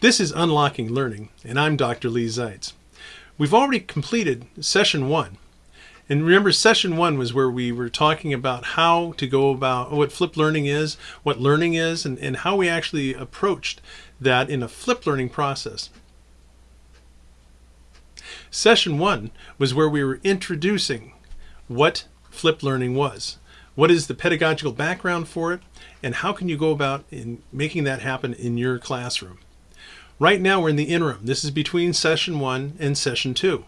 This is Unlocking Learning, and I'm Dr. Lee Zeitz. We've already completed session one. And remember, session one was where we were talking about how to go about what flipped learning is, what learning is, and, and how we actually approached that in a flipped learning process. Session one was where we were introducing what flipped learning was. What is the pedagogical background for it, and how can you go about in making that happen in your classroom? Right now we're in the interim. This is between session one and session two.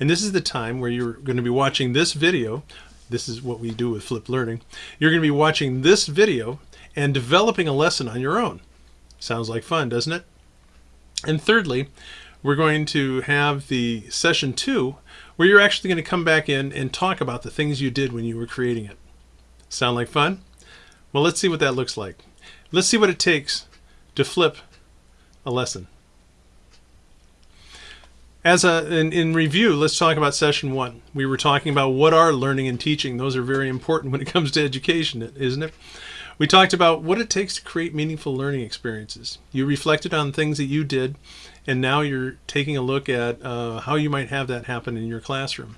And this is the time where you're going to be watching this video. This is what we do with Flip Learning. You're going to be watching this video and developing a lesson on your own. Sounds like fun, doesn't it? And thirdly, we're going to have the session two where you're actually going to come back in and talk about the things you did when you were creating it. Sound like fun? Well, let's see what that looks like. Let's see what it takes to flip a lesson. As a in, in review, let's talk about session one. We were talking about what are learning and teaching. Those are very important when it comes to education, isn't it? We talked about what it takes to create meaningful learning experiences. You reflected on things that you did, and now you're taking a look at uh, how you might have that happen in your classroom.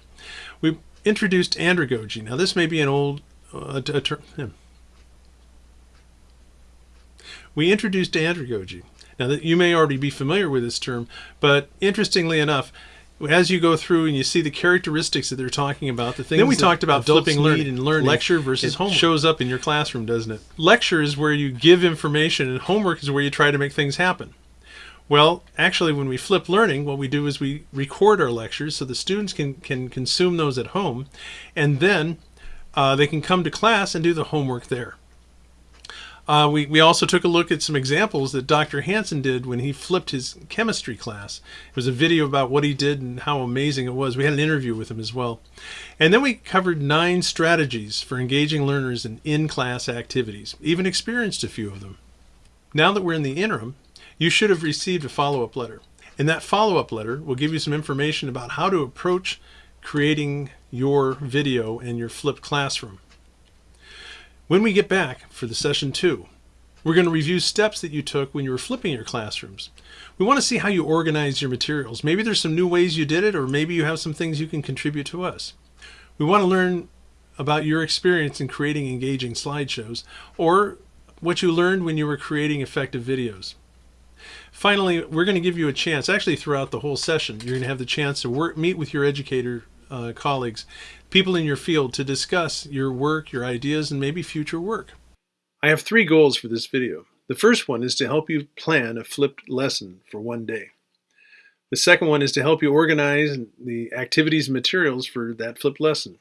We introduced andragogy. Now, this may be an old uh, term. We introduced andragogy. Now, that you may already be familiar with this term, but interestingly enough, as you go through and you see the characteristics that they're talking about, the things then we talked about flipping learning and learning. Lecture versus it homework shows up in your classroom, doesn't it? Lecture is where you give information, and homework is where you try to make things happen. Well, actually, when we flip learning, what we do is we record our lectures so the students can can consume those at home, and then uh, they can come to class and do the homework there. Uh, we, we also took a look at some examples that Dr. Hansen did when he flipped his chemistry class. It was a video about what he did and how amazing it was. We had an interview with him as well. And then we covered nine strategies for engaging learners in in-class activities, even experienced a few of them. Now that we're in the interim, you should have received a follow-up letter. And that follow-up letter will give you some information about how to approach creating your video and your flipped classroom. When we get back for the session two, we're going to review steps that you took when you were flipping your classrooms. We want to see how you organize your materials. Maybe there's some new ways you did it, or maybe you have some things you can contribute to us. We want to learn about your experience in creating engaging slideshows, or what you learned when you were creating effective videos. Finally, we're going to give you a chance, actually throughout the whole session, you're going to have the chance to work, meet with your educator uh, colleagues, people in your field to discuss your work, your ideas, and maybe future work. I have three goals for this video. The first one is to help you plan a flipped lesson for one day. The second one is to help you organize the activities and materials for that flipped lesson.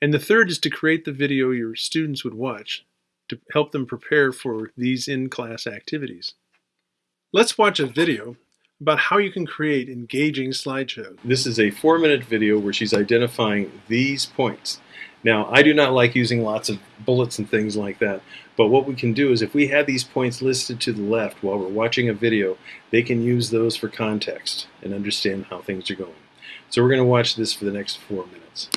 And the third is to create the video your students would watch to help them prepare for these in-class activities. Let's watch a video about how you can create engaging slideshows. This is a four minute video where she's identifying these points. Now, I do not like using lots of bullets and things like that, but what we can do is if we have these points listed to the left while we're watching a video, they can use those for context and understand how things are going. So we're going to watch this for the next four minutes.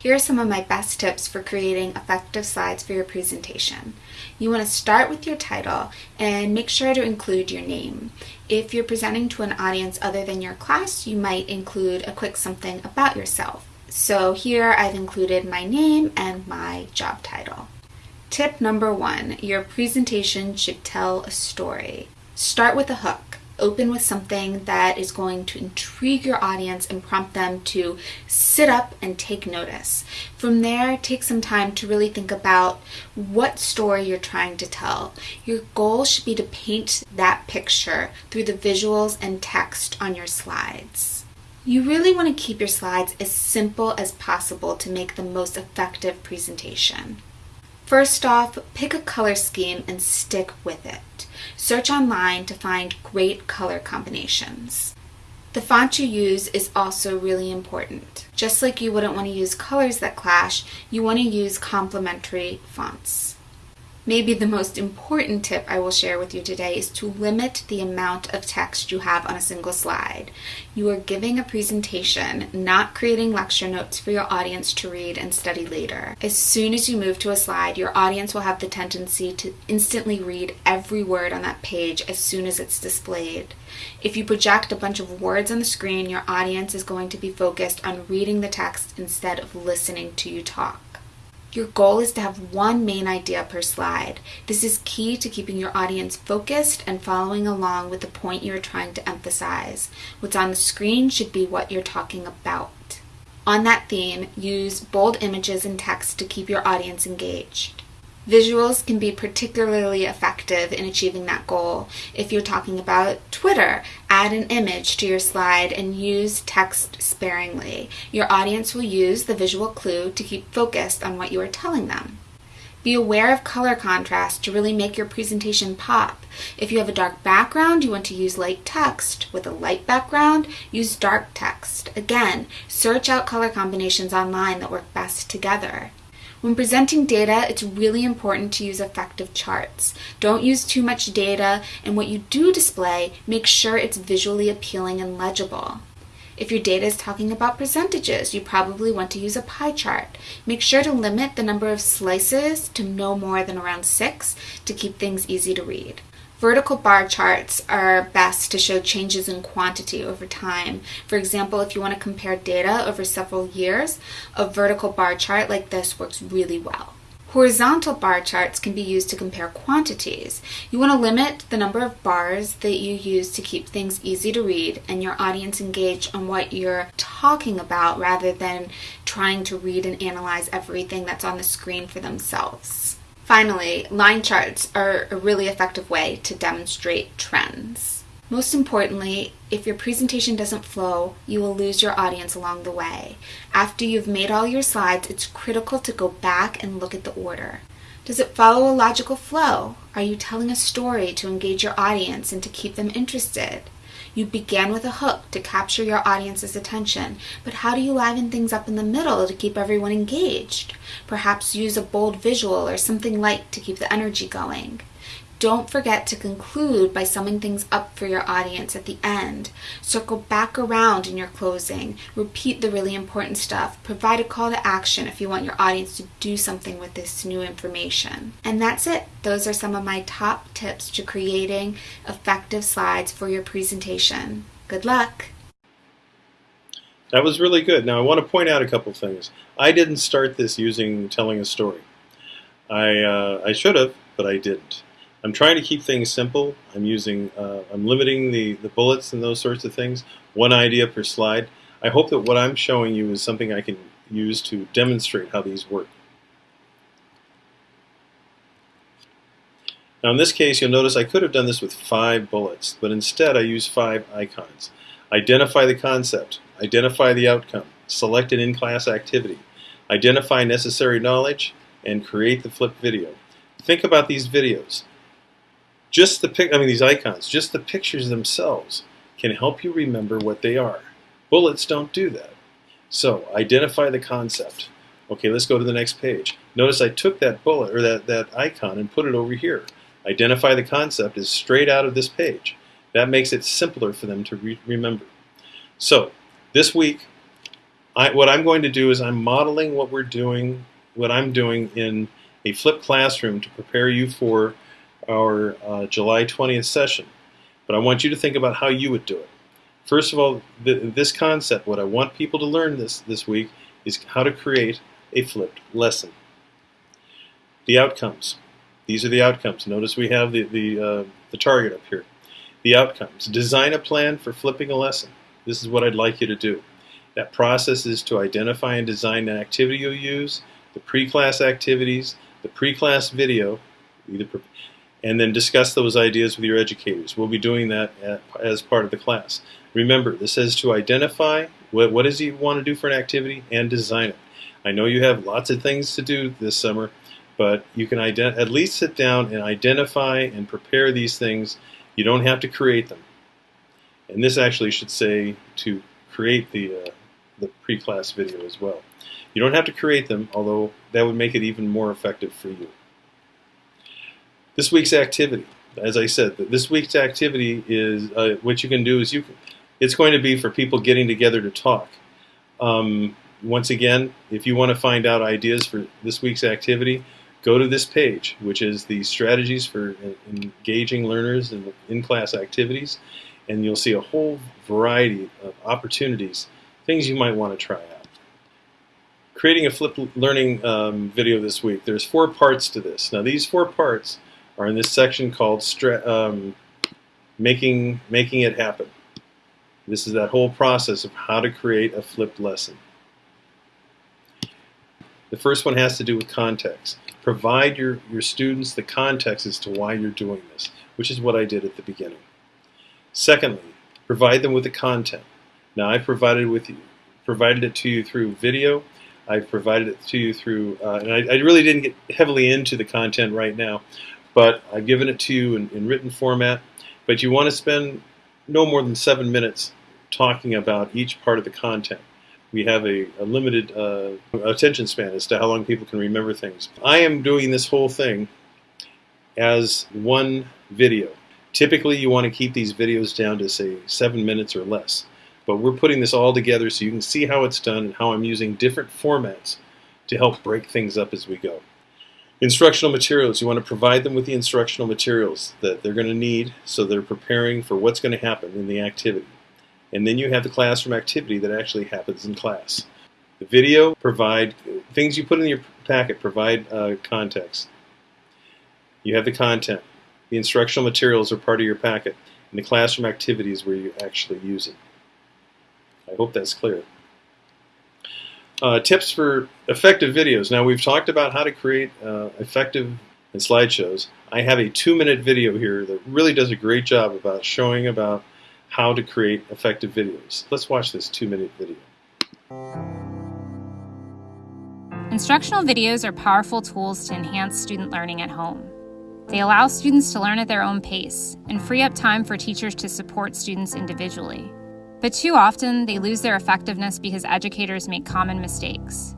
Here are some of my best tips for creating effective slides for your presentation. You want to start with your title and make sure to include your name. If you're presenting to an audience other than your class, you might include a quick something about yourself. So here I've included my name and my job title. Tip number one, your presentation should tell a story. Start with a hook open with something that is going to intrigue your audience and prompt them to sit up and take notice. From there, take some time to really think about what story you're trying to tell. Your goal should be to paint that picture through the visuals and text on your slides. You really want to keep your slides as simple as possible to make the most effective presentation. First off, pick a color scheme and stick with it. Search online to find great color combinations. The font you use is also really important. Just like you wouldn't want to use colors that clash, you want to use complementary fonts. Maybe the most important tip I will share with you today is to limit the amount of text you have on a single slide. You are giving a presentation, not creating lecture notes for your audience to read and study later. As soon as you move to a slide, your audience will have the tendency to instantly read every word on that page as soon as it's displayed. If you project a bunch of words on the screen, your audience is going to be focused on reading the text instead of listening to you talk. Your goal is to have one main idea per slide. This is key to keeping your audience focused and following along with the point you're trying to emphasize. What's on the screen should be what you're talking about. On that theme, use bold images and text to keep your audience engaged. Visuals can be particularly effective in achieving that goal. If you're talking about Twitter, add an image to your slide and use text sparingly. Your audience will use the visual clue to keep focused on what you are telling them. Be aware of color contrast to really make your presentation pop. If you have a dark background, you want to use light text. With a light background, use dark text. Again, search out color combinations online that work best together. When presenting data, it's really important to use effective charts. Don't use too much data, and what you do display, make sure it's visually appealing and legible. If your data is talking about percentages, you probably want to use a pie chart. Make sure to limit the number of slices to no more than around six to keep things easy to read. Vertical bar charts are best to show changes in quantity over time. For example, if you want to compare data over several years, a vertical bar chart like this works really well. Horizontal bar charts can be used to compare quantities. You want to limit the number of bars that you use to keep things easy to read and your audience engaged on what you're talking about rather than trying to read and analyze everything that's on the screen for themselves. Finally, line charts are a really effective way to demonstrate trends. Most importantly, if your presentation doesn't flow, you will lose your audience along the way. After you've made all your slides, it's critical to go back and look at the order. Does it follow a logical flow? Are you telling a story to engage your audience and to keep them interested? You began with a hook to capture your audience's attention, but how do you liven things up in the middle to keep everyone engaged? Perhaps use a bold visual or something light to keep the energy going. Don't forget to conclude by summing things up for your audience at the end. Circle back around in your closing. Repeat the really important stuff. Provide a call to action if you want your audience to do something with this new information. And that's it. Those are some of my top tips to creating effective slides for your presentation. Good luck. That was really good. Now I want to point out a couple things. I didn't start this using telling a story. I, uh, I should have, but I didn't. I'm trying to keep things simple. I'm using, uh, I'm limiting the, the bullets and those sorts of things. One idea per slide. I hope that what I'm showing you is something I can use to demonstrate how these work. Now in this case, you'll notice I could have done this with five bullets, but instead I use five icons. Identify the concept, identify the outcome, select an in-class activity, identify necessary knowledge, and create the flip video. Think about these videos. Just the pic I mean these icons, just the pictures themselves can help you remember what they are. Bullets don't do that. So identify the concept. Okay, let's go to the next page. Notice I took that bullet or that, that icon and put it over here. Identify the concept is straight out of this page. That makes it simpler for them to re remember. So this week, I, what I'm going to do is I'm modeling what we're doing, what I'm doing in a flipped classroom to prepare you for our uh, July 20th session. But I want you to think about how you would do it. First of all, th this concept, what I want people to learn this, this week is how to create a flipped lesson. The outcomes. These are the outcomes. Notice we have the, the, uh, the target up here. The outcomes. Design a plan for flipping a lesson. This is what I'd like you to do. That process is to identify and design an activity you'll use, the pre-class activities, the pre-class video, either and then discuss those ideas with your educators. We'll be doing that at, as part of the class. Remember, this says to identify what, what does you want to do for an activity and design it. I know you have lots of things to do this summer, but you can at least sit down and identify and prepare these things. You don't have to create them. And this actually should say to create the, uh, the pre-class video as well. You don't have to create them, although that would make it even more effective for you. This week's activity, as I said, this week's activity is uh, what you can do is you. It's going to be for people getting together to talk. Um, once again, if you want to find out ideas for this week's activity, go to this page, which is the strategies for engaging learners in in-class activities, and you'll see a whole variety of opportunities, things you might want to try out. Creating a flipped learning um, video this week. There's four parts to this. Now these four parts are in this section called um, making making it happen. This is that whole process of how to create a flipped lesson. The first one has to do with context. Provide your, your students the context as to why you're doing this, which is what I did at the beginning. Secondly, provide them with the content. Now I provided with you, provided it to you through video. I've provided it to you through, uh, and I, I, really didn't get heavily into the content right now, but I've given it to you in, in written format. But you want to spend no more than seven minutes talking about each part of the content we have a, a limited uh, attention span as to how long people can remember things. I am doing this whole thing as one video. Typically, you want to keep these videos down to, say, seven minutes or less. But we're putting this all together so you can see how it's done and how I'm using different formats to help break things up as we go. Instructional materials, you want to provide them with the instructional materials that they're going to need so they're preparing for what's going to happen in the activity. And then you have the classroom activity that actually happens in class. The video provide things you put in your packet provide uh, context. You have the content. The instructional materials are part of your packet. And the classroom activities where you actually use it. I hope that's clear. Uh, tips for effective videos. Now we've talked about how to create uh, effective slideshows. I have a two-minute video here that really does a great job about showing about how to create effective videos. Let's watch this two minute video. Instructional videos are powerful tools to enhance student learning at home. They allow students to learn at their own pace and free up time for teachers to support students individually. But too often, they lose their effectiveness because educators make common mistakes.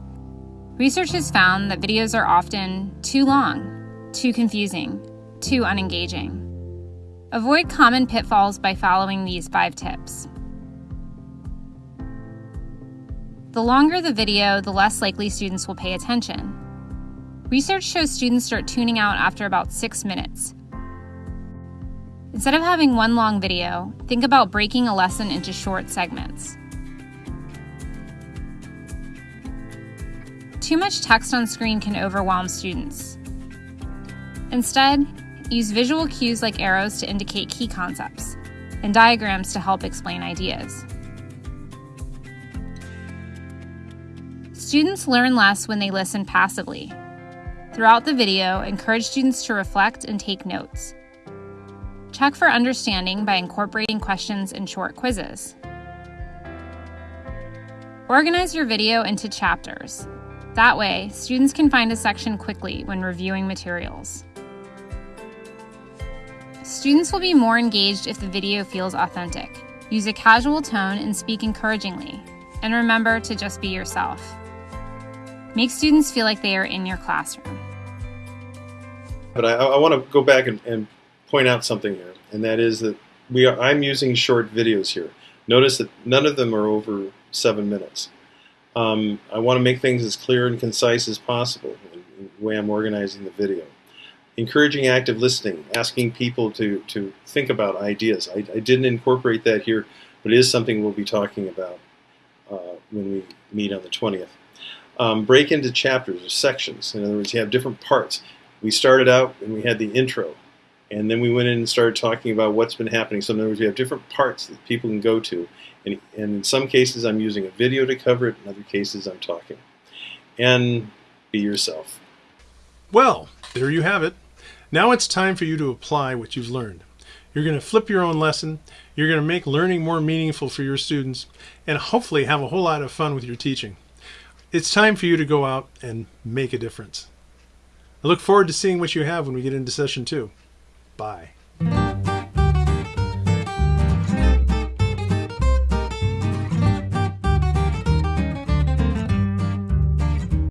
Research has found that videos are often too long, too confusing, too unengaging. Avoid common pitfalls by following these five tips. The longer the video, the less likely students will pay attention. Research shows students start tuning out after about six minutes. Instead of having one long video, think about breaking a lesson into short segments. Too much text on screen can overwhelm students. Instead, Use visual cues like arrows to indicate key concepts, and diagrams to help explain ideas. Students learn less when they listen passively. Throughout the video, encourage students to reflect and take notes. Check for understanding by incorporating questions and short quizzes. Organize your video into chapters. That way, students can find a section quickly when reviewing materials. Students will be more engaged if the video feels authentic. Use a casual tone and speak encouragingly. And remember to just be yourself. Make students feel like they are in your classroom. But I, I want to go back and, and, point out something here, and that is that we are, I'm using short videos here. Notice that none of them are over seven minutes. Um, I want to make things as clear and concise as possible in the way I'm organizing the video encouraging active listening, asking people to, to think about ideas. I, I didn't incorporate that here, but it is something we'll be talking about uh, when we meet on the 20th. Um, break into chapters or sections. In other words, you have different parts. We started out and we had the intro, and then we went in and started talking about what's been happening. So in other words, we have different parts that people can go to. And, and in some cases, I'm using a video to cover it. In other cases, I'm talking. And be yourself. Well, there you have it. Now it's time for you to apply what you've learned. You're going to flip your own lesson. You're going to make learning more meaningful for your students and hopefully have a whole lot of fun with your teaching. It's time for you to go out and make a difference. I look forward to seeing what you have when we get into session two. Bye.